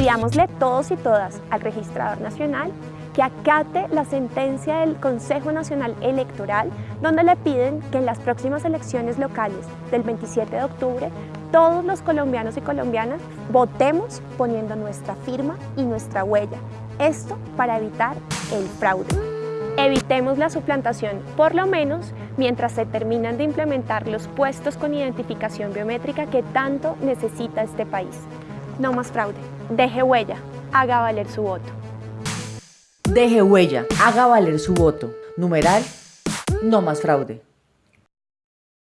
Pidámosle todos y todas al Registrador Nacional que acate la sentencia del Consejo Nacional Electoral donde le piden que en las próximas elecciones locales del 27 de octubre todos los colombianos y colombianas votemos poniendo nuestra firma y nuestra huella. Esto para evitar el fraude. Evitemos la suplantación, por lo menos mientras se terminan de implementar los puestos con identificación biométrica que tanto necesita este país. No más fraude. Deje huella. Haga valer su voto. Deje huella. Haga valer su voto. Numeral, no más fraude.